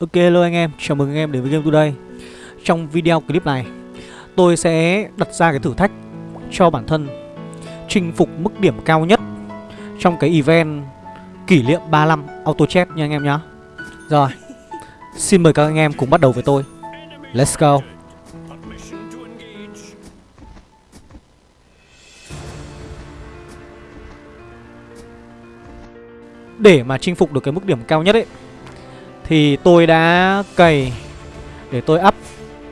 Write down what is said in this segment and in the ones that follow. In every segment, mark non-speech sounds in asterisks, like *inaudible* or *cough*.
Ok hello anh em, chào mừng anh em đến với Game Today. Trong video clip này Tôi sẽ đặt ra cái thử thách cho bản thân Chinh phục mức điểm cao nhất Trong cái event kỷ niệm 35 Auto Chat nha anh em nhá. Rồi Xin mời các anh em cùng bắt đầu với tôi. Let's go. Để mà chinh phục được cái mức điểm cao nhất ấy thì tôi đã cày Để tôi up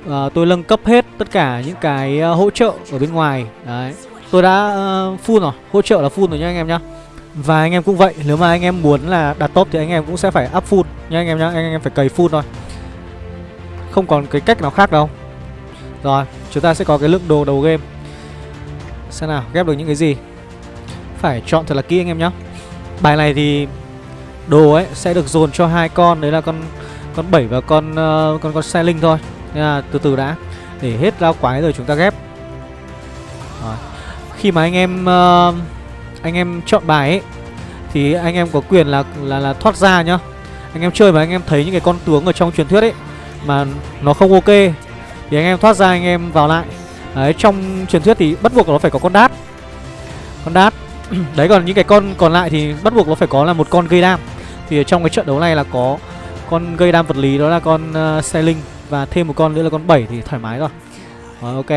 uh, Tôi nâng cấp hết tất cả những cái uh, hỗ trợ ở bên ngoài. Đấy. Tôi đã uh, full rồi Hỗ trợ là full rồi nha anh em nhá. Và anh em cũng vậy Nếu mà anh em muốn là đạt top thì anh em cũng sẽ phải up full nha anh em nhá Anh em phải cày full thôi. Không còn cái cách nào khác đâu. Rồi Chúng ta sẽ có cái lượng đồ đầu game. Xem nào ghép được những cái gì. Phải chọn thật là kỹ anh em nhá. Bài này thì đồ ấy sẽ được dồn cho hai con đấy là con con 7 và con uh, con con xe linh thôi. Nên là từ từ đã để hết lao quái rồi chúng ta ghép. Rồi. Khi mà anh em uh, anh em chọn bài ấy thì anh em có quyền là là là thoát ra nhá. Anh em chơi mà anh em thấy những cái con tướng ở trong truyền thuyết ấy mà nó không ok thì anh em thoát ra anh em vào lại. Đấy trong truyền thuyết thì bắt buộc nó phải có con đát. Con đát *clears throat* Đấy còn những cái con còn lại thì bắt buộc nó phải có là một con gây đam thì ở trong cái trận đấu này là có con gây đam vật lý đó là con uh, xe linh Và thêm một con nữa là con 7 thì thoải mái rồi. Rồi ok.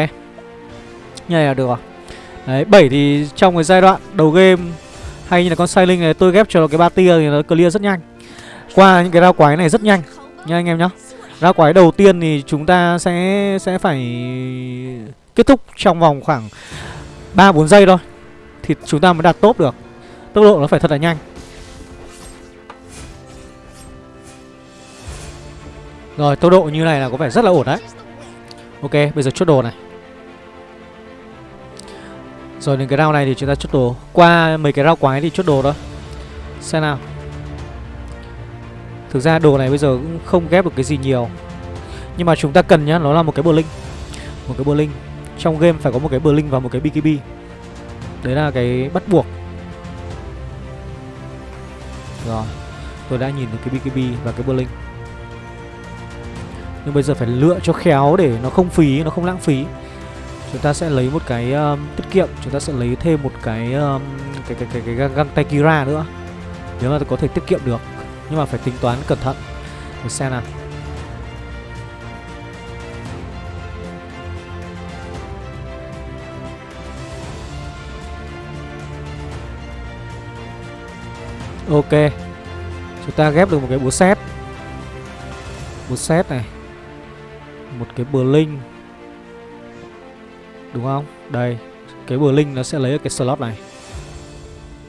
Như này là được rồi. Đấy 7 thì trong cái giai đoạn đầu game Hay như là con sai linh này tôi ghép cho nó cái ba tia thì nó clear rất nhanh. Qua những cái rau quái này rất nhanh. Nha anh em nhá. Rau quái đầu tiên thì chúng ta sẽ sẽ phải kết thúc trong vòng khoảng 3-4 giây thôi. Thì chúng ta mới đạt top được. Tốc độ nó phải thật là nhanh. Rồi, tốc độ như này là có vẻ rất là ổn đấy. Ok, bây giờ chốt đồ này. Rồi đến cái round này thì chúng ta chốt đồ. Qua mấy cái round quái thì chốt đồ đó Xem nào. Thực ra đồ này bây giờ cũng không ghép được cái gì nhiều. Nhưng mà chúng ta cần nhá, Nó là một cái bờ linh. Một cái bờ linh. Trong game phải có một cái bờ linh và một cái BKB. Đấy là cái bắt buộc. Rồi, Tôi đã nhìn được cái BKB và cái Berlin nhưng bây giờ phải lựa cho khéo để nó không phí, nó không lãng phí. Chúng ta sẽ lấy một cái um, tiết kiệm Chúng ta sẽ lấy thêm một cái um, cái, cái, cái, cái, cái găng tay Kira nữa. Nếu mà có thể tiết kiệm được Nhưng mà phải tính toán cẩn thận. Để xem nào. Ok. Chúng ta ghép được một cái búa xét Búa xét này. Một cái blink linh. Đúng không? Đây, Cái blink linh nó sẽ lấy ở cái slot này.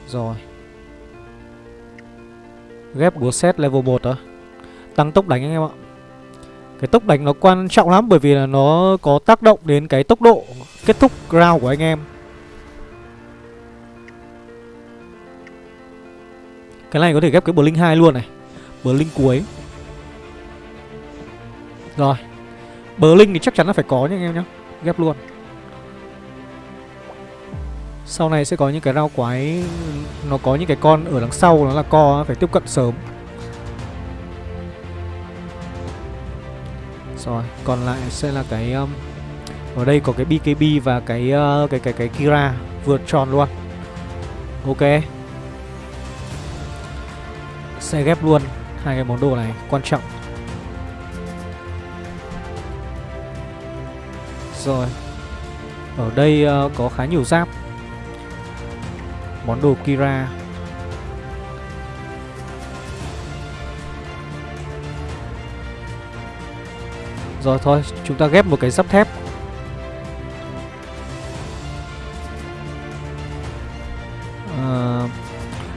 Rồi. Ghép búa set level 1 đó Tăng tốc đánh anh em ạ. Cái tốc đánh nó quan trọng lắm Bởi vì là nó có tác động đến cái tốc độ Kết thúc round của anh em. Cái này có thể ghép cái Blink 2 luôn này. Blink cuối. Rồi. Blink thì chắc chắn là phải có nha anh em nhé Ghép luôn. Sau này sẽ có những cái rau quái Nó có những cái con ở đằng sau Nó là co phải tiếp cận sớm. Rồi còn lại sẽ là cái um, Ở đây có cái BKB và cái uh, cái cái cái Kira vượt tròn luôn. Ok. Sẽ ghép luôn hai cái món đồ này quan trọng. Rồi. Ở đây uh, có khá nhiều giáp. Món đồ Kira. Rồi thôi, chúng ta ghép một cái giáp thép. Ờ,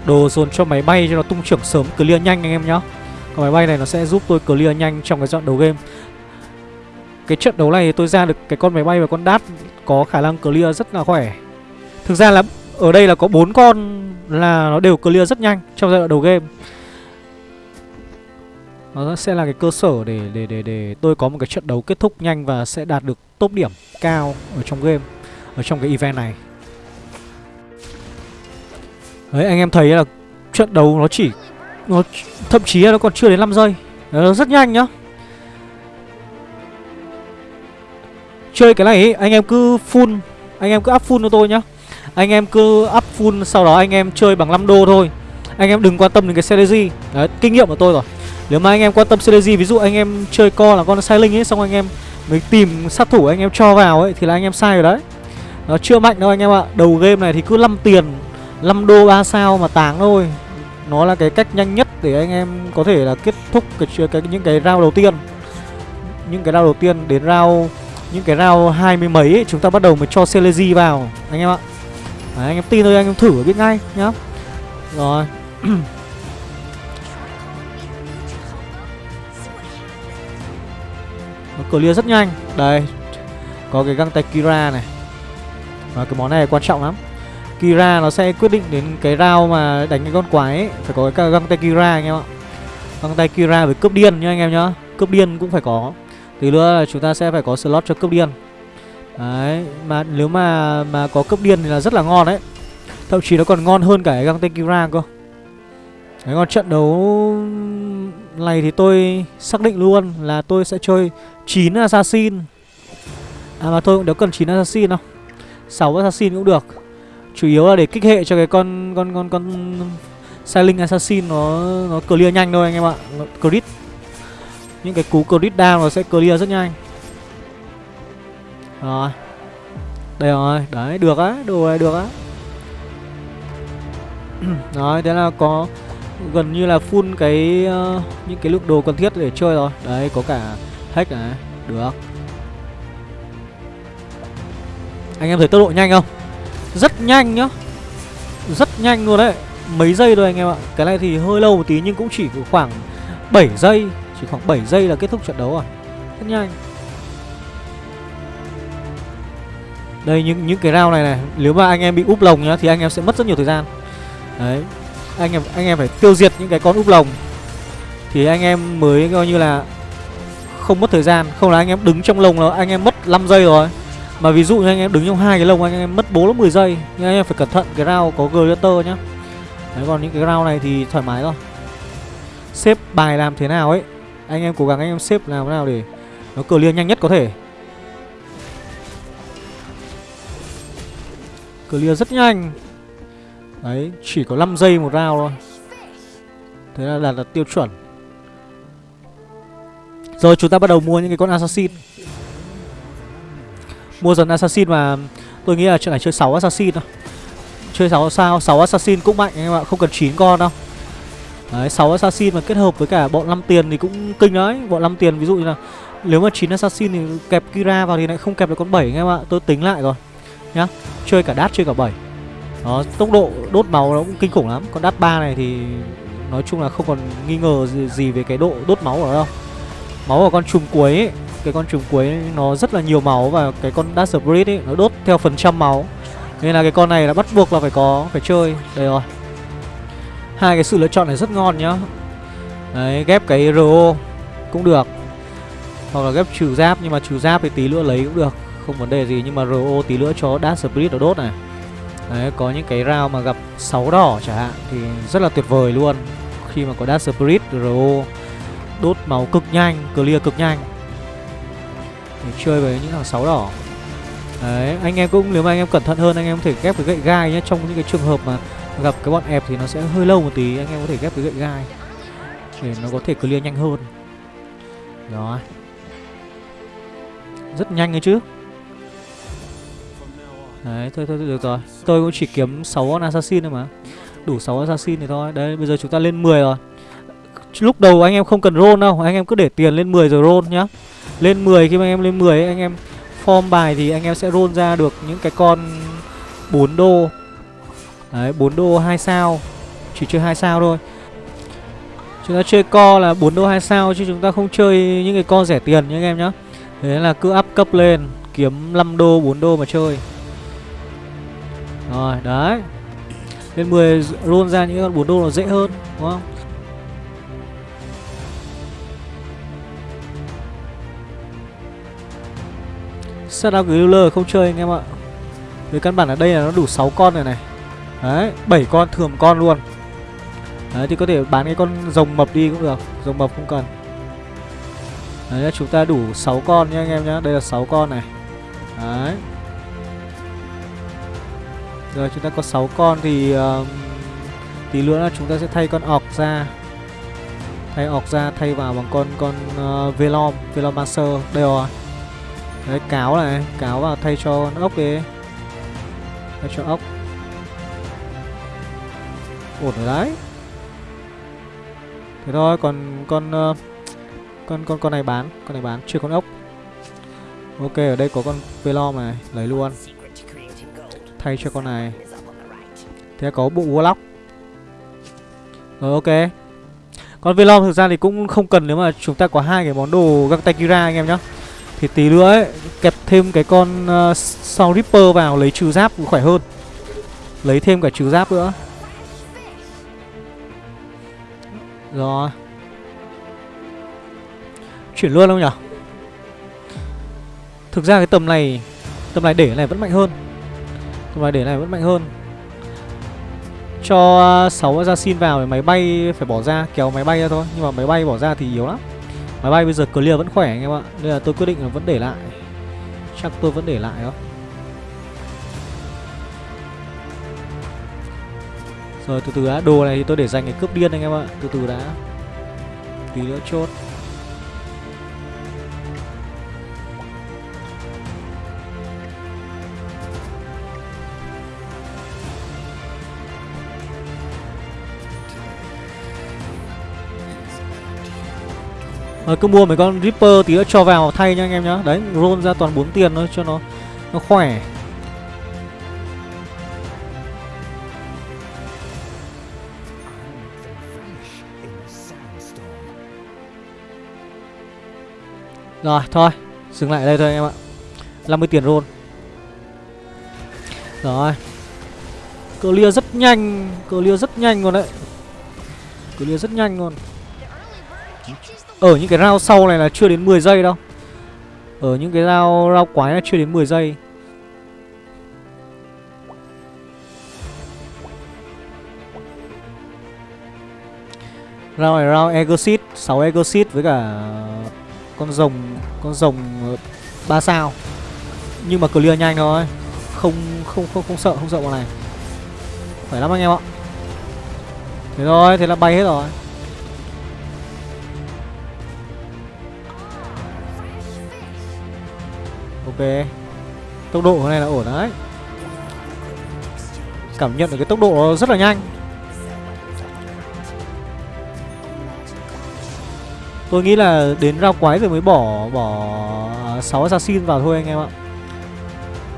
đồ dồn cho máy bay cho nó tung trưởng sớm clear nhanh anh em nhá. Còn máy bay này nó sẽ giúp tôi clear nhanh trong cái dọn đầu game. Cái trận đấu này tôi ra được cái con máy bay và con đát có khả năng clear rất là khỏe. Thực ra là ở đây là có bốn con là nó đều clear rất nhanh trong giai đoạn đầu game. Nó sẽ là cái cơ sở để để để để tôi có một cái trận đấu kết thúc nhanh và sẽ đạt được top điểm cao ở trong game, ở trong cái event này. Đấy, anh em thấy là trận đấu nó chỉ, nó thậm chí là nó còn chưa đến 5 giây. Nó rất nhanh nhá. Chơi cái này ấy, anh em cứ full Anh em cứ up full cho tôi nhá Anh em cứ up full Sau đó anh em chơi bằng 5 đô thôi Anh em đừng quan tâm đến cái strategy Đấy, kinh nghiệm của tôi rồi Nếu mà anh em quan tâm strategy, Ví dụ anh em chơi co là con sai linh ấy Xong anh em mới tìm sát thủ anh em cho vào ấy Thì là anh em sai rồi đấy Nó chưa mạnh đâu anh em ạ Đầu game này thì cứ 5 tiền 5 đô 3 sao mà táng thôi Nó là cái cách nhanh nhất để anh em có thể là kết thúc cái, cái những cái round đầu tiên Những cái round đầu tiên đến round những cái round hai mươi mấy ấy, chúng ta bắt đầu mới cho Celesi vào. Anh em ạ. Đấy, anh em tin thôi anh em thử biết ngay nhá. Rồi. *clears throat* Nó clear rất nhanh. Đây. Có cái găng tay Kira này. Và cái món này quan trọng lắm. Kira nó sẽ quyết định đến cái round mà đánh cái con quái ấy. Phải có cái găng tay Kira anh em ạ. Găng tay Kira với cướp điên nhá anh em nhá. Cướp điên cũng phải có. Tí nữa là chúng ta sẽ phải có slot cho cấp điên. Đấy, Mà nếu mà mà có cấp điên thì là rất là ngon đấy. Thậm chí nó còn ngon hơn cả cái găng Kira cơ. Đấy, còn trận đấu này thì tôi xác định luôn là tôi sẽ chơi 9 Assassin. À mà tôi cũng đéo cần 9 Assassin đâu. 6 Assassin cũng được. Chủ yếu là để kích hệ cho cái con con con con Sailing Assassin nó nó clear nhanh thôi anh em ạ. Crit những cái cú crit down nó sẽ clear rất nhanh. Rồi. Đây rồi, đấy, được á, đồ này được á. *clears throat* Rồi, thế là có gần như là full cái uh, những cái lượng đồ cần thiết để chơi rồi. Đấy, có cả hack này, được. Anh em thấy tốc độ nhanh không? Rất nhanh nhá. Rất nhanh luôn đấy. Mấy giây thôi anh em ạ. Cái này thì hơi lâu một tí nhưng cũng chỉ khoảng 7 giây chỉ khoảng 7 giây là kết thúc trận đấu rồi. Rất nhanh. Đây những những cái round này này Nếu mà anh em bị úp lồng nhá Thì anh em sẽ mất rất nhiều thời gian. Đấy. Anh em anh em phải tiêu diệt những cái con úp lồng. Thì anh em mới coi như là Không mất thời gian. Không là anh em đứng trong lồng là anh em mất 5 giây rồi. Mà ví dụ như anh em đứng trong hai cái lồng Anh em mất 4 10 giây Nhưng anh em phải cẩn thận cái round có Gladiator nhá. Đấy còn những cái round này thì thoải mái rồi Xếp bài làm thế nào ấy anh em cố gắng anh em xếp làm thế nào để nó clear nhanh nhất có thể. Clear rất nhanh. Đấy, chỉ có 5 giây một round thôi. Thế là đạt được tiêu chuẩn. Rồi chúng ta bắt đầu mua những cái con assassin. Mua dần assassin mà Tôi nghĩ là chuyện này chơi 6 assassin thôi. Chơi 6 sao 6 assassin cũng mạnh anh em ạ Không cần 9 con đâu. Đấy, 6 assassin mà kết hợp với cả bọn 5 tiền thì cũng kinh đấy. Bọn 5 tiền ví dụ như là Nếu mà 9 assassin thì kẹp Kira vào thì lại không kẹp được con 7 anh em ạ. Tôi tính lại rồi Nhá. Chơi cả đát chơi cả 7 Đó, tốc độ đốt máu nó cũng kinh khủng lắm. Con đát 3 này thì Nói chung là không còn nghi ngờ gì, gì về cái độ đốt máu ở đâu. Máu của con trùng cuối ấy Cái con trùng cuối ấy, nó rất là nhiều máu Và cái con Dash Breed ấy Nó đốt theo phần trăm máu. Nên là cái con này là bắt buộc là phải có Phải chơi. Đây rồi hai cái sự lựa chọn này rất ngon nhá. Đấy ghép cái ro cũng được. Hoặc là ghép trừ giáp nhưng mà trừ giáp thì tí nữa lấy cũng được. Không vấn đề gì nhưng mà ro tí nữa cho dash spirit nó đốt này. Đấy có những cái round mà gặp 6 đỏ chẳng hạn thì rất là tuyệt vời luôn. Khi mà có dash spirit ro đốt máu cực nhanh clear cực nhanh. Để chơi với những thằng 6 đỏ. Đấy, anh em cũng nếu mà anh em cẩn thận hơn anh em có thể ghép cái gậy gai nhé trong những cái trường hợp mà gặp cái bọn ép thì nó sẽ hơi lâu một tí anh em có thể ghép cái gậy gai để nó có thể clear nhanh hơn. Đó rất nhanh ấy chứ. Đấy thôi thôi được rồi. Tôi cũng chỉ kiếm 6 con assassin thôi mà. Đủ 6 assassin thì thôi. Đấy bây giờ chúng ta lên 10 rồi. Lúc đầu anh em không cần roll đâu. Anh em cứ để tiền lên 10 rồi roll nhá. Lên 10 khi mà anh em lên 10 ấy, anh em form bài thì anh em sẽ roll ra được những cái con 4 đô. Đấy 4 đô 2 sao. Chỉ chơi 2 sao thôi. Chúng ta chơi co là 4 đô 2 sao Chứ chúng ta không chơi những cái co rẻ tiền nha anh em nhá Thế là cứ up cấp lên, Kiếm 5 đô 4 đô mà chơi. Rồi, đấy. Lên 10 roll ra những con 4 đô nó dễ hơn, Đúng không? Setup Griller không chơi anh em ạ. Với căn bản ở đây là nó đủ 6 con này này. Đấy, 7 con thường con luôn. Đấy thì có thể bán cái con rồng mập đi cũng được Rồng mập không cần. Đấy chúng ta đủ 6 con nhá anh em nhá Đây là 6 con này. Đấy. Rồi chúng ta có 6 con thì uh, Tí nữa là chúng ta sẽ thay con ọc ra. Thay ọc ra thay vào bằng con con uh, Velom Velomancer Đây rồi. Đấy cáo này Cáo vào thay cho con ốc đi. Thay cho ốc. Ổn rồi đấy. Thế thôi còn con uh, con con con này bán con này bán chưa con ốc. Ok ở đây có con velom này lấy luôn. Thay cho con này. Thế có bộ warlock. Rồi ok. Con velom thực ra thì cũng không cần nếu mà chúng ta có hai cái món đồ găng tay kira anh em nhá. Thì tí nữa ấy kẹp thêm cái con ờ, uh, sau ripper vào lấy trừ giáp cũng khỏe hơn. Lấy thêm cả trừ giáp nữa. Rồi. Chuyển luôn không nhỉ Thực ra cái tầm này Tầm này để này vẫn mạnh hơn. Tầm này để này vẫn mạnh hơn. Cho à, 6 xin vào thì máy bay phải bỏ ra, Kéo máy bay ra thôi. Nhưng mà máy bay bỏ ra thì yếu lắm. Máy bay bây giờ clear vẫn khỏe anh em ạ. Nên là tôi quyết định là vẫn để lại. Chắc tôi vẫn để lại đó. Rồi, từ từ đã, Đồ này thì tôi để dành để cướp điên anh em ạ. Từ từ đã. Tí nữa chốt. Rồi cứ mua mấy con Ripper tí nữa cho vào thay nha anh em nhá. Đấy, roll ra toàn 4 tiền thôi cho nó nó khỏe. Rồi thôi Dừng lại ở đây thôi anh em ạ. 50 tiền roll. Rồi. Clear rất nhanh Clear rất nhanh luôn đấy. Clear rất nhanh luôn. Ở những cái round sau này là chưa đến 10 giây đâu. Ở những cái round, round quái là chưa đến 10 giây. Round này round Exit 6 Exit với cả con rồng con rồng ờ, 3 sao. Nhưng mà clear nhanh thôi. Không không không không sợ không sợ bọn này. Phải lắm anh em ạ. Thế thôi, thế là bay hết rồi. Ok. Tốc độ này là ổn đấy. Cảm nhận được cái tốc độ rất là nhanh. Tôi nghĩ là đến rau quái rồi mới bỏ bỏ 6 assassin vào thôi anh em ạ.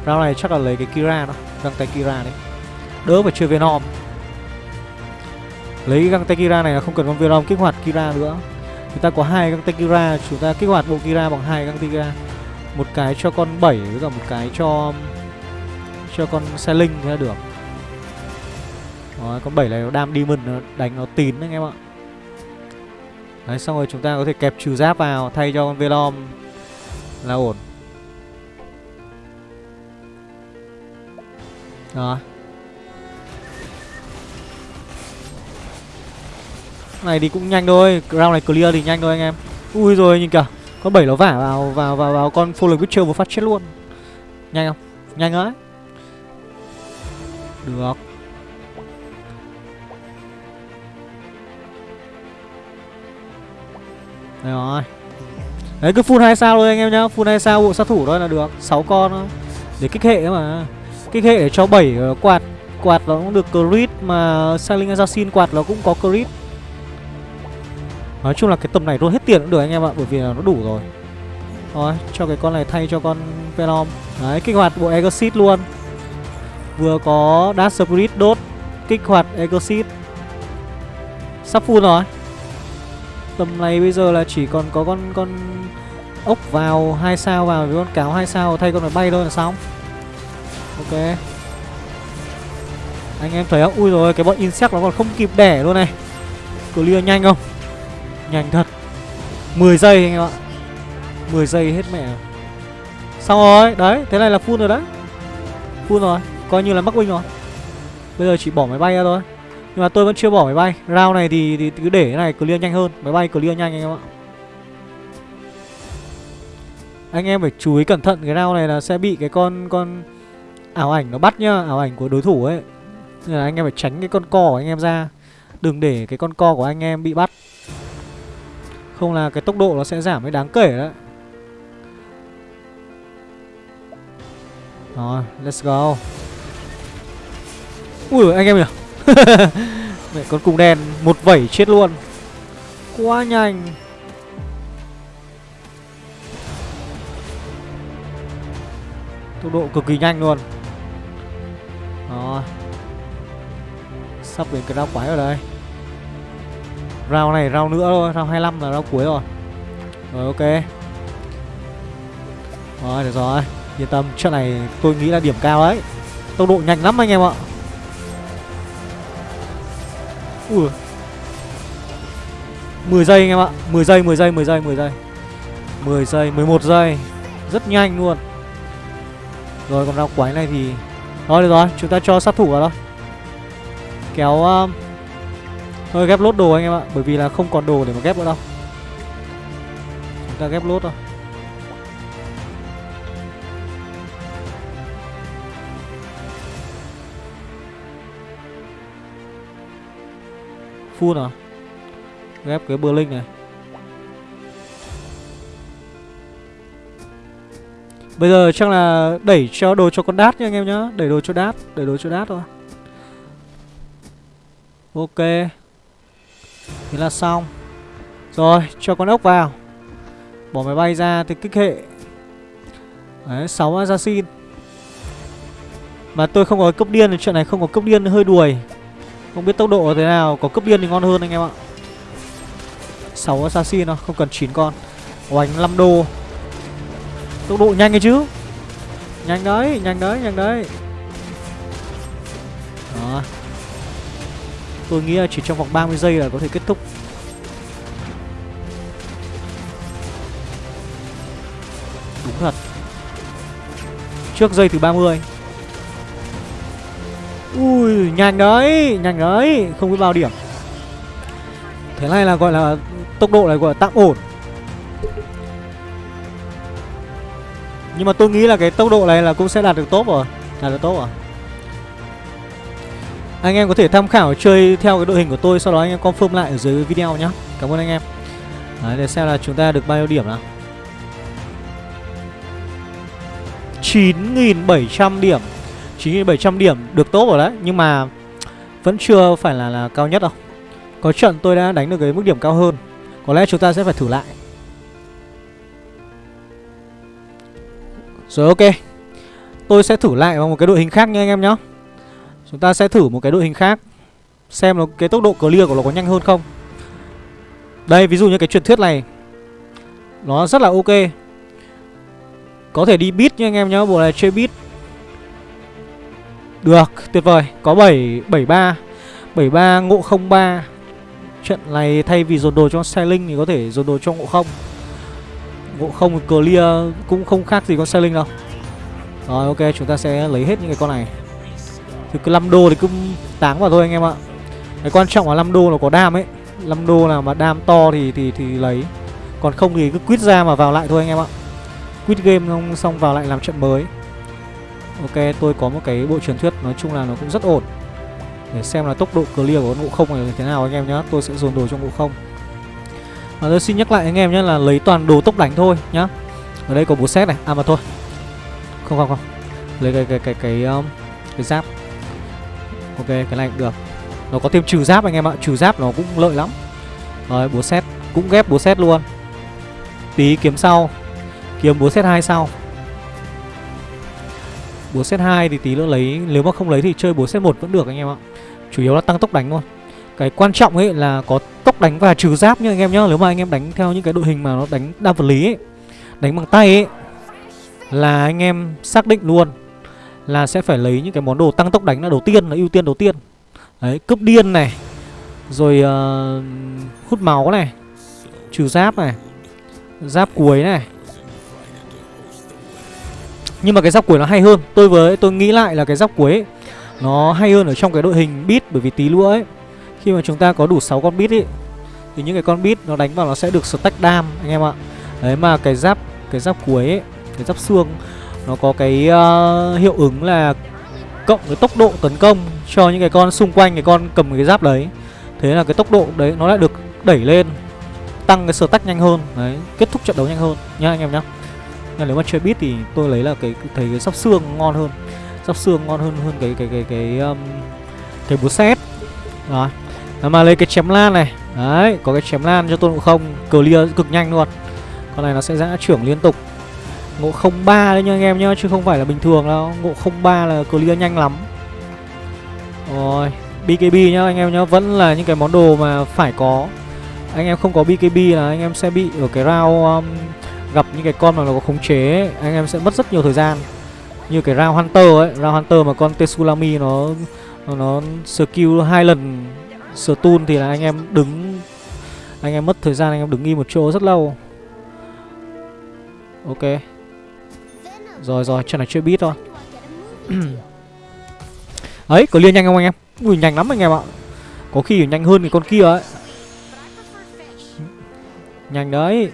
Rau này chắc là lấy cái Kira đó Găng tay Kira đấy. Đỡ phải chơi Venom. Lấy cái găng tay Kira này là không cần con Venom kích hoạt Kira nữa. Chúng ta có hai găng tay Kira Chúng ta kích hoạt bộ Kira bằng hai găng tay Kira. Một cái cho con 7 với cả một cái cho cho con xe linh thế là được. Đó, con 7 này nó đam demon nó đánh nó tín anh em ạ. Đấy, xong rồi chúng ta có thể kẹp trừ giáp vào, thay cho con Velom là ổn Đó Này thì cũng nhanh thôi, Round này clear thì nhanh thôi anh em Ui rồi, nhìn kìa con bảy nó vả vào vào vào vào con Fallen Witcher một phát chết luôn. Nhanh không? Nhanh ấy. Được. Đấy rồi. Đấy cứ full hai sao thôi anh em nhá, full hai sao bộ sát thủ thôi là được, 6 con thôi. Để kích hệ mà. Kích hệ để cho 7 ờ, quạt. Quạt nó cũng được crit mà Sailing Assassin quạt nó cũng có crit. Nói chung là cái tầm này luôn hết tiền cũng được anh em ạ Bởi vì là nó đủ rồi. Rồi cho cái con này thay cho con Venom Đấy kích hoạt bộ Exit luôn. Vừa có Dark Spirit đốt Kích hoạt Exit Sắp full rồi. Tầm này bây giờ là chỉ còn có con con ốc vào, hai sao vào, với con cáo hai sao, thay con phải bay thôi, là xong. Ok. Anh em thấy không? Ui rồi cái bọn insect nó còn không kịp đẻ luôn này. Clear nhanh không? Nhanh thật. 10 giây anh em ạ. 10 giây hết mẹ. Xong rồi, Đấy, Thế này là full rồi đấy. Full rồi, Coi như là mắc win rồi. Bây giờ chỉ bỏ máy bay ra thôi. Nhưng mà tôi vẫn chưa bỏ máy bay Round này thì, thì cứ để cái này clear nhanh hơn Máy bay clear nhanh anh em ạ Anh em phải chú ý cẩn thận cái round này là sẽ bị cái con con ảo ảnh nó bắt nhá, ảo ảnh của đối thủ ấy. Nên là anh em phải tránh cái con co của anh em ra. Đừng để cái con co của anh em bị bắt. Không là cái tốc độ nó sẽ giảm ấy đáng kể đấy. Rồi, let's go. Ui anh em nhỉ. *laughs* Mẹ con cung đen một vẩy chết luôn. Quá nhanh. Tốc độ cực kỳ nhanh luôn. Đó. Sắp đến cái round quái ở đây. Round này round nữa thôi Round 25 là round cuối rồi. Rồi ok. Rồi được rồi. Yên tâm trận này tôi nghĩ là điểm cao đấy. Tốc độ nhanh lắm anh em ạ Ui. 10 giây anh em ạ. 10 giây 10 giây 10 giây 10 giây. 10 giây 11 giây. Rất nhanh luôn. Rồi còn rau quái này thì Thôi được rồi chúng ta cho sát thủ vào đó, Kéo um... Thôi ghép lốt đồ anh em ạ Bởi vì là không còn đồ để mà ghép nữa đâu. Chúng ta ghép lốt thôi. Full nào? Ghép cái bơ linh này. Bây giờ chắc là đẩy cho đồ cho con đát nha anh em nhá. Đẩy đồ cho đát, Đẩy đồ cho đát thôi. Ok. Thế là xong. Rồi, cho con ốc vào. Bỏ máy bay ra thì kích hệ. Đấy sáu assassin. Mà tôi không có cấp điên thì chuyện này không có cấp điên, hơi đuổi. Không biết tốc độ thế nào Có cướp điên thì ngon hơn anh em ạ. 6 assassin thôi không cần 9 con. Oánh 5 đô. Tốc độ nhanh ấy chứ. Nhanh đấy, nhanh đấy, nhanh đấy. Đó. Tôi nghĩ là chỉ trong vòng 30 giây là có thể kết thúc. Đúng thật. Trước giây thứ 30 Ui, nhanh đấy, nhanh đấy Không biết bao điểm. Thế này là gọi là Tốc độ này gọi là tạm ổn. Nhưng mà tôi nghĩ là cái tốc độ này là cũng sẽ đạt được tốt rồi Đạt được tốt rồi. Anh em có thể tham khảo chơi theo cái đội hình của tôi Sau đó anh em confirm lại ở dưới video nhé Cảm ơn anh em. Đấy, để xem là chúng ta được bao nhiêu điểm nào. 9.700 điểm. 9.700 điểm được tốt rồi đấy Nhưng mà vẫn chưa phải là, là cao nhất đâu. Có trận tôi đã đánh được cái mức điểm cao hơn Có lẽ chúng ta sẽ phải thử lại. Rồi ok. Tôi sẽ thử lại bằng một cái đội hình khác nha anh em nhé Chúng ta sẽ thử một cái đội hình khác Xem nó cái tốc độ clear của nó có nhanh hơn không. Đây ví dụ như cái truyền thuyết này Nó rất là ok. Có thể đi beat nha anh em nhé Bộ này chơi beat. Được, tuyệt vời. Có 7 73 73 ngộ 03 Trận này thay vì dồn đồ cho Sailing thì có thể dồn đồ cho ngộ không. Ngộ không clear cũng không khác gì con sailing đâu. Rồi, ok, chúng ta sẽ lấy hết những cái con này. Thì cứ 5 đô thì cứ táng vào thôi anh em ạ. Cái quan trọng là 5 đô nó có đam ấy. 5 đô nào mà đam to thì thì thì lấy. Còn không thì cứ quýt ra mà vào lại thôi anh em ạ. Quýt game xong vào lại làm trận mới. Ok tôi có một cái bộ truyền thuyết nói chung là nó cũng rất ổn. Để xem là tốc độ clear của con ngộ không này thế nào anh em nhá Tôi sẽ dồn đồ cho ngộ không. Và tôi xin nhắc lại anh em nhé là lấy toàn đồ tốc đánh thôi nhá. Ở đây có búa xét này à mà thôi. Không không không. Lấy cái cái cái cái um, cái giáp. Ok cái này cũng được. Nó có thêm trừ giáp anh em ạ trừ giáp nó cũng lợi lắm. Rồi búa xét cũng ghép búa xét luôn. Tí kiếm sau. Kiếm búa xét hai sau búa set hai thì tí nữa lấy nếu mà không lấy thì chơi búa set một vẫn được anh em ạ. Chủ yếu là tăng tốc đánh thôi. Cái quan trọng ấy là có tốc đánh và trừ giáp nha anh em nhá. Nếu mà anh em đánh theo những cái đội hình mà nó đánh đa vật lý ấy Đánh bằng tay ấy Là anh em xác định luôn Là sẽ phải lấy những cái món đồ tăng tốc đánh là đầu tiên Là ưu tiên đầu tiên. Đấy, cướp điên này Rồi uh, hút máu này Trừ giáp này Giáp cuối này nhưng mà cái giáp cuối nó hay hơn. Tôi với tôi nghĩ lại là cái giáp cuối ấy, Nó hay hơn ở trong cái đội hình beat Bởi vì tí nữa ấy. Khi mà chúng ta có đủ 6 con bit ấy Thì những cái con bit nó đánh vào nó sẽ được stack đam anh em ạ. Đấy mà cái giáp cái giáp cuối ấy, cái giáp xương nó có cái uh, hiệu ứng là cộng cái tốc độ tấn công cho những cái con xung quanh cái con cầm cái giáp đấy. Thế là cái tốc độ đấy nó lại được đẩy lên tăng cái tách nhanh hơn. Đấy kết thúc trận đấu nhanh hơn nhá anh em nhá nên nếu mà chơi bit thì tôi lấy là cái thấy cái sóc xương ngon hơn. Sóc xương ngon hơn hơn cái cái cái cái um, cái búa xét rồi mà lấy cái chém lan này. Đấy có cái chém lan cho tôi ngộ không. Clear cực nhanh luôn. Con này nó sẽ giã trưởng liên tục. Ngộ 03 đấy nha anh em nhá chứ không phải là bình thường đâu. Ngộ 03 là clear nhanh lắm. Rồi BKB nhá anh em nhá. Vẫn là những cái món đồ mà phải có. Anh em không có BKB là anh em sẽ bị ở cái round um, gặp những cái con mà nó có khống chế ấy, anh em sẽ mất rất nhiều thời gian. Như cái round hunter ấy round hunter mà con Tsunami nó nó, nó skill hai lần stun thì là anh em đứng anh em mất thời gian anh em đứng im một chỗ rất lâu. Ok. Rồi rồi trận này chưa biết thôi. *clears throat* Ấy có liên nhanh không anh em? Ui nhanh lắm anh em ạ. Có khi nhanh hơn cái con kia ấy. Nhanh đấy.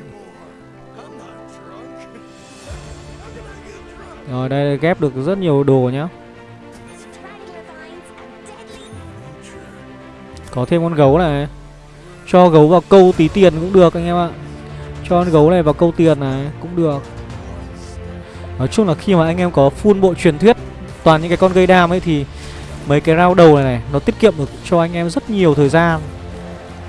Rồi, đây ghép được rất nhiều đồ nhá. Có thêm con gấu này. Cho gấu vào câu tí tiền cũng được, anh em ạ. Cho con gấu này vào câu tiền này cũng được. Nói chung là khi mà anh em có full bộ truyền thuyết, Toàn những cái con gây đam ấy thì Mấy cái round đầu này này, Nó tiết kiệm được cho anh em rất nhiều thời gian.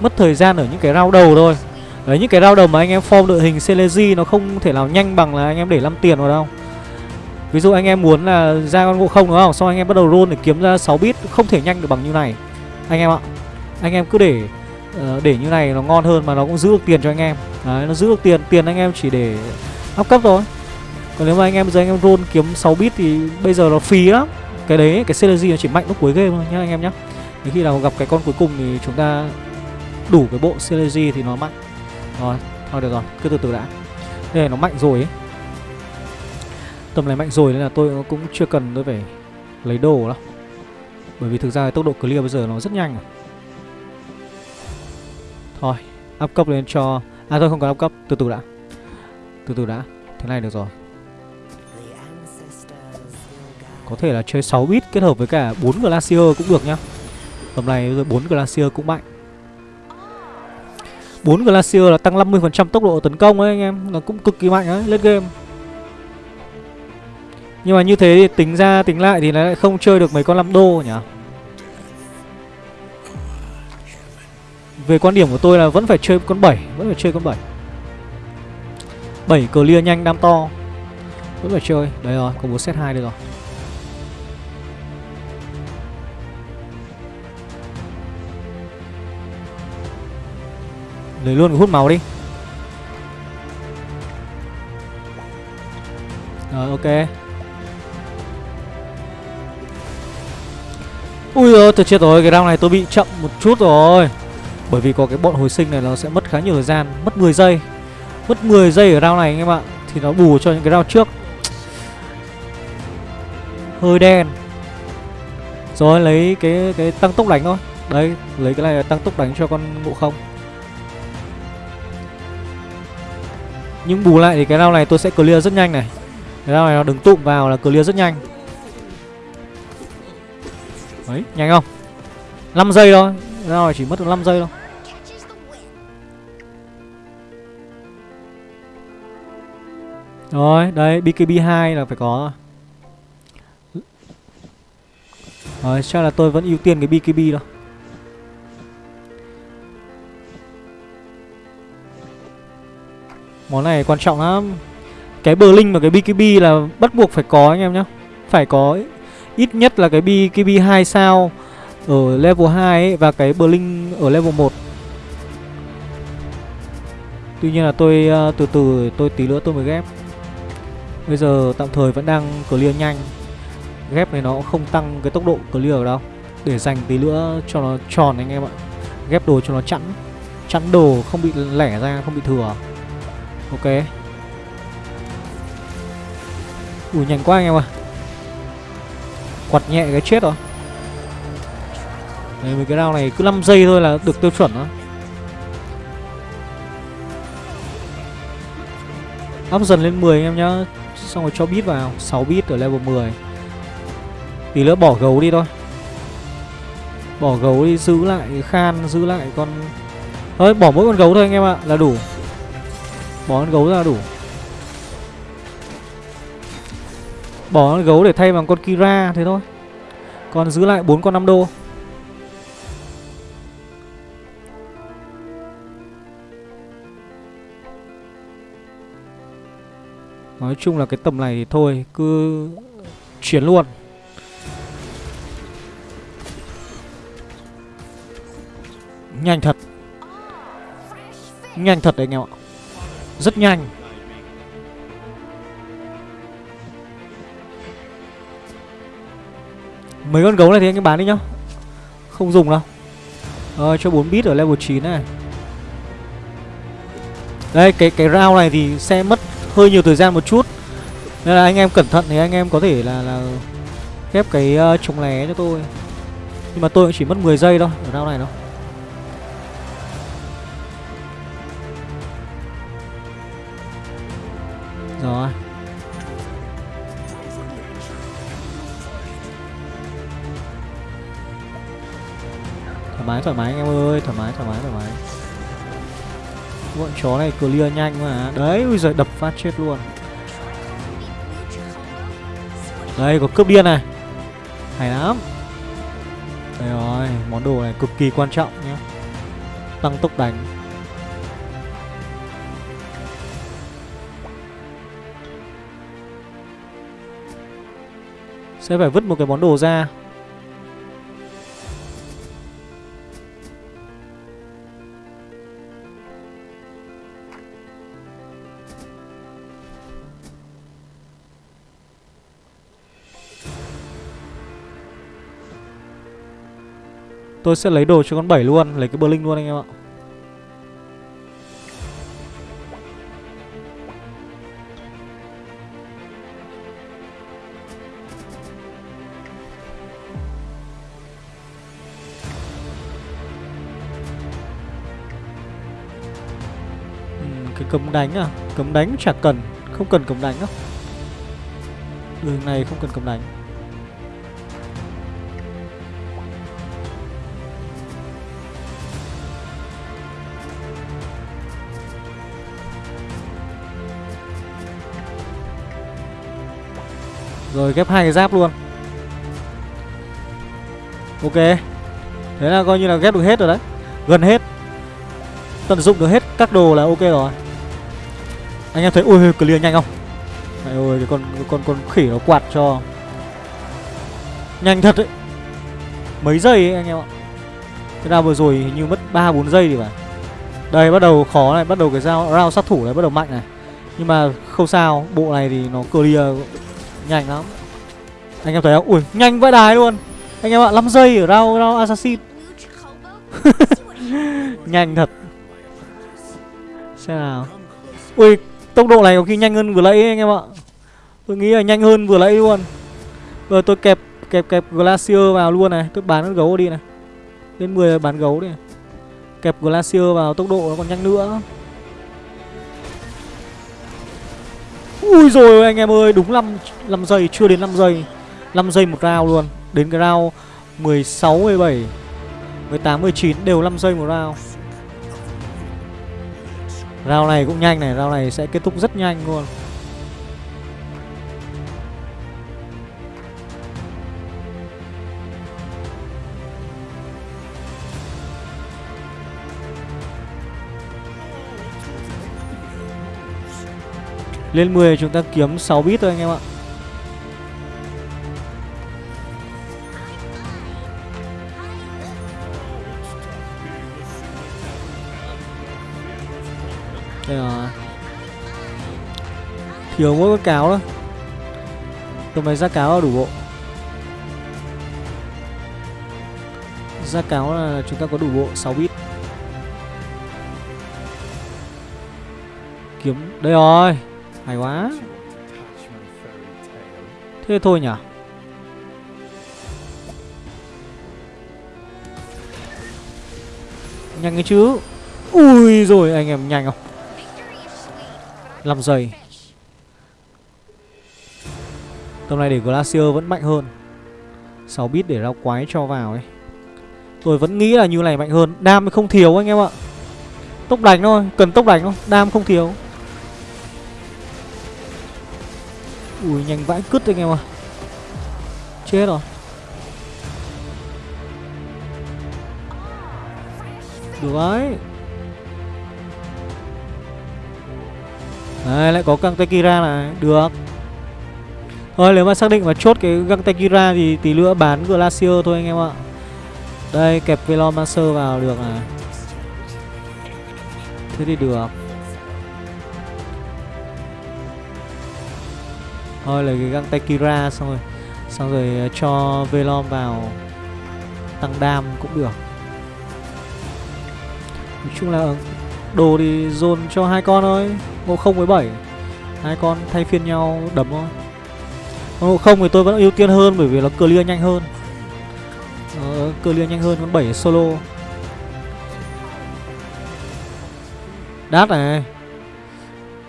Mất thời gian ở những cái round đầu thôi. Đấy, những cái round đầu mà anh em form đội hình Celeji Nó không thể nào nhanh bằng là anh em để 5 tiền vào đâu. Ví dụ anh em muốn là ra con ngộ không đúng không? Xong anh em bắt đầu roll để kiếm ra 6 bit Không thể nhanh được bằng như này. Anh em ạ anh em cứ để uh, để như này nó ngon hơn mà nó cũng giữ được tiền cho anh em. Đấy nó giữ được tiền tiền anh em chỉ để up cấp thôi. Còn nếu mà anh em giờ anh em roll kiếm 6 bit thì bây giờ nó phí lắm. Cái đấy cái synergy nó chỉ mạnh lúc cuối game thôi nhá anh em nhá. Đến khi nào gặp cái con cuối cùng thì chúng ta đủ cái bộ synergy thì nó mạnh. Rồi thôi được rồi cứ từ từ đã. Đây nó mạnh rồi ấy tầm này mạnh rồi nên là tôi cũng chưa cần tôi phải lấy đồ đâu. Bởi vì thực ra tốc độ clear bây giờ nó rất nhanh. Thôi, up cấp lên cho À thôi, không cần up cấp. Từ từ đã. Từ từ đã. Thế này được rồi. Có thể là chơi 6 bit kết hợp với cả 4 Glacier cũng được nhá. Tầm này rồi 4 Glacier cũng mạnh. 4 Glacier là tăng 50% tốc độ tấn công ấy, anh em. Nó cũng cực kỳ mạnh ấy lên game. Nhưng mà như thế thì tính ra tính lại thì nó lại không chơi được mấy con 5 đô nhỉ? Về quan điểm của tôi là vẫn phải chơi con 7 Vẫn phải chơi con 7 7 clear nhanh đam to. Vẫn phải chơi. Đấy rồi, có 4 set 2 được rồi. Lấy luôn cái hút máu đi. Rồi ok. Ui giời tôi chết rồi, cái round này tôi bị chậm một chút rồi. Bởi vì có cái bọn hồi sinh này nó sẽ mất khá nhiều thời gian Mất 10 giây. Mất 10 giây ở round này anh em ạ Thì nó bù cho những cái round trước. Hơi đen. Rồi lấy cái cái tăng tốc đánh thôi. Đấy lấy cái này tăng tốc đánh cho con ngộ không. Nhưng bù lại thì cái round này tôi sẽ clear rất nhanh này. Cái round này nó đứng tụm vào là clear rất nhanh. Đấy nhanh không 5 giây thôi Rồi chỉ mất được 5 giây thôi Rồi, đây BKB2 là phải có rồi. Rồi, chắc là tôi vẫn ưu tiên cái BKB thôi. Món này quan trọng lắm. Cái Berlin và cái BKB là bắt buộc phải có anh em nhá. Phải có ít nhất là cái bi cái bi 2 sao ở level 2 ấy, và cái Berlin ở level 1. Tuy nhiên là tôi uh, từ từ tôi tí nữa tôi mới ghép. Bây giờ tạm thời vẫn đang clear nhanh. Ghép này nó không tăng cái tốc độ clear đâu. Để dành tí nữa cho nó tròn anh em ạ. Ghép đồ cho nó chẵn Chẵn đồ không bị lẻ ra, không bị thừa. Ok. Ui nhanh quá anh em ạ. Quạt nhẹ cái chết rồi. Đấy, mấy cái round này cứ 5 giây thôi là được tiêu chuẩn đó Up dần lên 10 anh em nhá Xong rồi cho bit vào 6 bit ở level 10 Tí nữa bỏ gấu đi thôi. Bỏ gấu đi giữ lại khan Giữ lại con Thôi bỏ mỗi con gấu thôi anh em ạ Là đủ. Bỏ con gấu ra là đủ. Bỏ con gấu để thay bằng con Kira, Thế thôi. Còn giữ lại bốn con 5 đô. Nói chung là cái tầm này thì thôi, Cứ chuyển luôn. Nhanh thật. Nhanh thật đấy anh em ạ. Rất nhanh. Mấy con gấu này thì anh bán đi nhá. Không dùng đâu. Rồi cho 4 bit ở level 9 này. Đây cái cái round này thì sẽ mất hơi nhiều thời gian một chút. Nên là anh em cẩn thận thì anh em có thể là là ghép cái ờ, uh, chống lé cho tôi. Nhưng mà tôi cũng chỉ mất 10 giây thôi ở round này đâu. Rồi. Thoải mái thoải mái anh em ơi, Thoải mái thoải mái thoải mái. Bọn chó này clear nhanh mà. Đấy, ui giời, đập phát chết luôn. Đây, có cướp điên này. Hay lắm. Đây rồi, Món đồ này cực kỳ quan trọng nhé Tăng tốc đánh. Sẽ phải vứt một cái món đồ ra. Tôi sẽ lấy đồ cho con 7 luôn, Lấy cái bơ luôn anh em ạ. Ừ, cái cấm đánh à? Cấm đánh chả cần, Không cần cấm đánh á Đường này không cần cấm đánh. Rồi, ghép hai cái giáp luôn. Ok. Thế là coi như là ghép được hết rồi đấy. Gần hết. Tận dụng được hết các đồ là ok rồi. Anh em thấy ui clear nhanh không? Mẹ ơi, cái con cái con con khỉ nó quạt cho. Nhanh thật đấy. Mấy giây ấy, anh em ạ. Cái nào vừa rồi hình như mất 3-4 giây thì phải. Đây, bắt đầu khó này, Bắt đầu cái dao round sát thủ này bắt đầu mạnh này. Nhưng mà không sao, Bộ này thì nó clear. Nhanh lắm. Anh em thấy không? Ui, nhanh vãi đài luôn. Anh em ạ 5 giây ở rau rau assassin. *laughs* Nhanh thật. Xem nào. Ui, tốc độ này có khi nhanh hơn vừa nãy anh em ạ. Tôi nghĩ là nhanh hơn vừa nãy luôn. Rồi tôi kẹp kẹp kẹp Glacier vào luôn này. Tôi bán gấu đi này. Lên 10 bán gấu đi Kẹp Glacier vào, tốc độ nó còn nhanh nữa. Ui rồi anh em ơi Đúng 5, 5 giây Chưa đến 5 giây. 5 giây một round luôn. Đến cái round 16, 17 18, 19 Đều 5 giây một round. Round này cũng nhanh này Round này sẽ kết thúc rất nhanh luôn. Lên 10 chúng ta kiếm 6 bit thôi anh em ạ. Đây là Thiếu mỗi con cáo thôi Tôi mới ra cáo là đủ bộ. Ra cáo là chúng ta có đủ bộ 6 bit. Kiếm, Đây rồi hay quá. Thế thôi nhỉ? Nhanh cái chứ. Ui rồi anh em nhanh không? 5 giây. Tầm này để Glacier vẫn mạnh hơn. 6 bit để rao quái cho vào ấy. Tôi vẫn nghĩ là như này mạnh hơn. Đam không thiếu anh em ạ. Tốc đánh thôi, cần tốc đánh thôi Đam không thiếu Ui, nhanh vãi cứt anh em ạ. Chết rồi. Được đấy. Đấy, lại có căng Kira này. Được. Thôi, nếu mà xác định mà chốt cái găng Tekira thì tí nữa bán Glacier thôi anh em ạ. Đây, kẹp Velomancer vào, được à Thế thì được. Thôi lấy cái găng tay Kira xong rồi Xong rồi ờ, cho Velom vào Tăng đam cũng được. Nói chung là đồ thì dồn cho hai con thôi, Ngộ không với bảy. Hai con thay phiên nhau đấm thôi. Còn ngộ không thì tôi vẫn ưu tiên hơn Bởi vì nó clear nhanh hơn. Nó clear nhanh hơn con bảy solo. Đát này.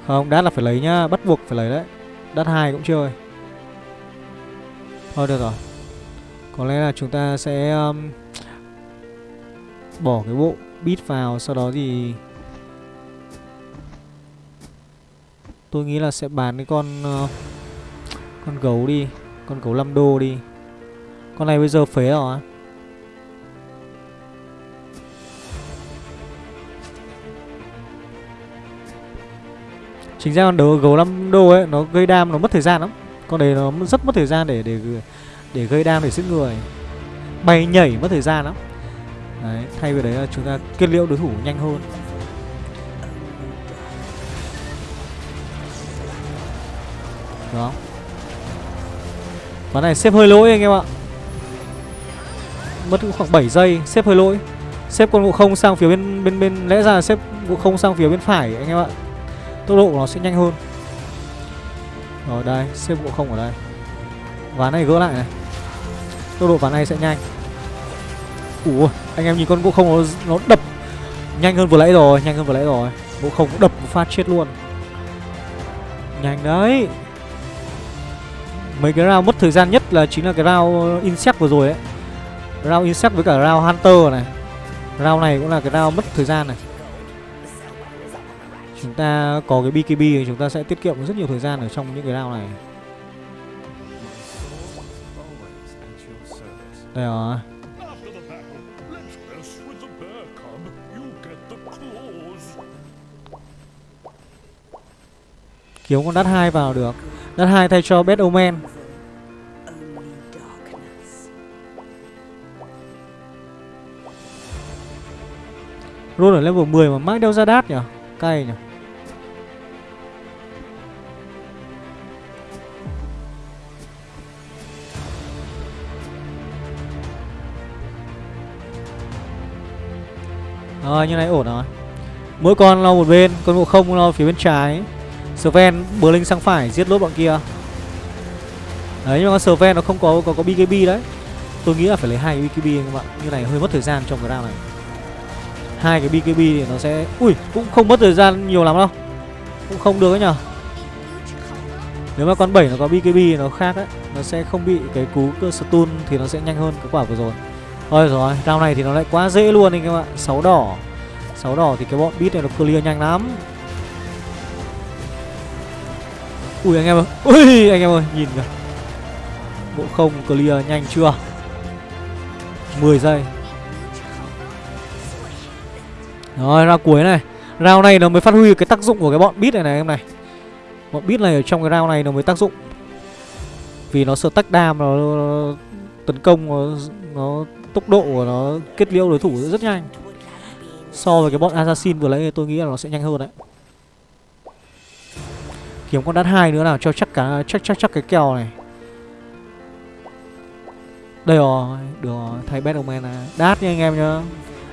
Không, đát là phải lấy nhá, Bắt buộc phải lấy đấy. Đất hai cũng chơi Thôi được rồi. Có lẽ là chúng ta sẽ um, Bỏ cái bộ bit vào Sau đó thì Tôi nghĩ là sẽ bán cái con uh, Con gấu đi Con gấu 5 đô đi. Con này bây giờ phế rồi á. Chính ra con đấu gấu 5 đô ấy Nó gây đam nó mất thời gian lắm. Con đấy nó rất mất thời gian để để để gây đam để giết người. Bay nhảy mất thời gian lắm. Đấy, thay vì đấy là chúng ta kết liễu đối thủ nhanh hơn. Đó Ván này xếp hơi lỗi anh em ạ. Mất khoảng 7 giây Xếp hơi lỗi. Xếp con ngộ không sang phía bên bên bên Lẽ ra là xếp ngộ không sang phía bên phải anh em ạ. Tốc độ của nó sẽ nhanh hơn. Rồi đây Xếp bộ không ở đây. Ván này gỡ lại này. Tốc độ ván này sẽ nhanh. Ủa anh em nhìn con bộ không nó, nó đập Nhanh hơn vừa nãy rồi Nhanh hơn vừa nãy rồi. Bộ không cũng đập một phát chết luôn. Nhanh đấy. Mấy cái round mất thời gian nhất là chính là cái round insect vừa rồi ấy Round insect với cả round hunter này. Round này cũng là cái round mất thời gian này. Chúng ta có cái BKB thì chúng ta sẽ tiết kiệm rất nhiều thời gian ở trong những cái round này. Đây rồi. Kiếm con đắt hai vào được. Đắt hai thay cho Bad Omen. Roll ở level 10 mà mãi đeo ra đát nhỉ Cay nhỉ Ờ, rồi như này ổn rồi. Mỗi con lo một bên, Con ngộ không lo phía bên trái. Sven, bờ linh sang phải, giết lốt bọn kia. Đấy, nhưng mà Sven nó không có có có BKB đấy. Tôi nghĩ là phải lấy hai cái BKB các bạn Như này hơi mất thời gian trong cái round này. Hai cái BKB thì nó sẽ Ui, cũng không mất thời gian nhiều lắm đâu. Cũng không được ấy nhở Nếu mà con 7 nó có BKB thì nó khác đấy Nó sẽ không bị cái cú cơ stun Thì nó sẽ nhanh hơn cái quả vừa rồi. Thôi rồi round này thì nó lại quá dễ luôn anh em ạ. 6 đỏ. 6 đỏ thì cái bọn beat này nó clear nhanh lắm. Ui anh em ơi. Ui anh em ơi nhìn kìa. Bộ không clear nhanh chưa? 10 giây. Rồi ra cuối này. Round này nó mới phát huy cái tác dụng của cái bọn beat này này em này. Bọn beat này ở trong cái round này nó mới tác dụng. Vì nó sợ tách đam nó, nó tấn công nó, nó tốc độ của nó, kết liễu đối thủ rất nhanh. So với cái bọn assassin vừa lấy tôi nghĩ là nó sẽ nhanh hơn đấy. Kiếm con đắt hai nữa nào, cho chắc cả, chắc chắc chắc cái kèo này. Đây rồi, Được rồi Thay Bad Omen à Đát nha anh em nhá.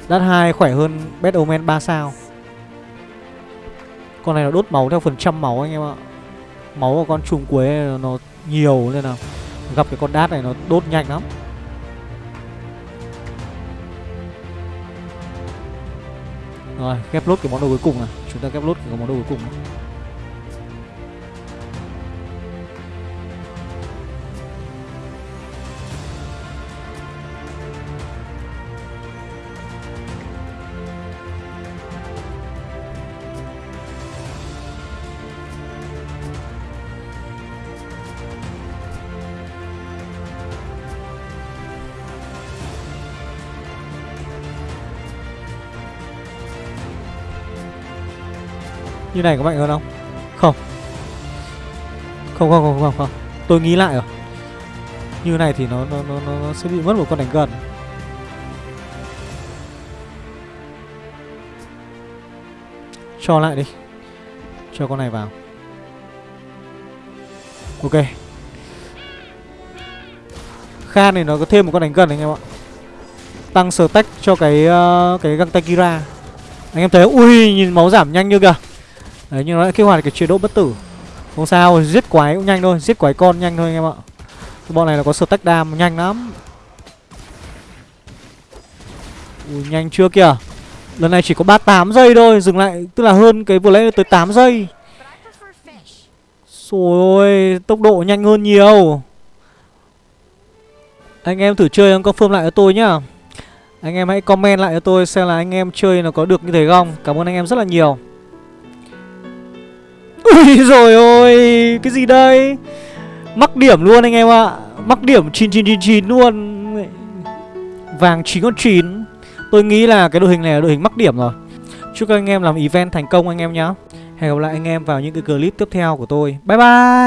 Đát hai khỏe hơn Bad Omen 3 sao. Con này nó đốt máu theo phần trăm máu anh em ạ. Máu của con trùng quế nó nhiều, nên là Gặp cái con đát này nó đốt nhanh lắm. Rồi ghép lốt cái món đồ cuối cùng này Chúng ta ghép lốt cái món đồ cuối cùng này Như này có mạnh hơn không? Không. Không không không không không. Tôi nghĩ lại rồi. Như này thì nó nó, nó, nó, sẽ bị mất một con đánh gần. Cho lại đi. Cho con này vào. Ok. Khan này nó có thêm một con đánh gần anh em ạ. Tăng stack cho cái uh, cái găng tay Kira. Anh em thấy Ui nhìn máu giảm nhanh như kìa. Đấy, nhưng nó lại kích hoạt cái chế độ bất tử. Không sao, giết quái cũng nhanh thôi, Giết quái con nhanh thôi anh em ạ. Bọn này là có stack đam, nhanh lắm. Ui, nhanh chưa kìa. Lần này chỉ có 38 giây thôi, Dừng lại, tức là hơn cái vừa lấy tới 8 giây. Rồi ôi, Tốc độ nhanh hơn nhiều. Anh em thử chơi em confirm lại cho tôi nhá. Anh em hãy comment lại cho tôi Xem là anh em chơi nó có được như thế không. Cảm ơn anh em rất là nhiều. *laughs* Ui rồi ôi, Cái gì đây? Mắc điểm luôn anh em ạ. Mắc điểm 9999 luôn. Vàng 9 con 9 Tôi nghĩ là cái đội hình này là đội hình mắc điểm rồi. Chúc các anh em làm event thành công anh em nhé Hẹn gặp lại anh em vào những cái clip tiếp theo của tôi. Bye bye!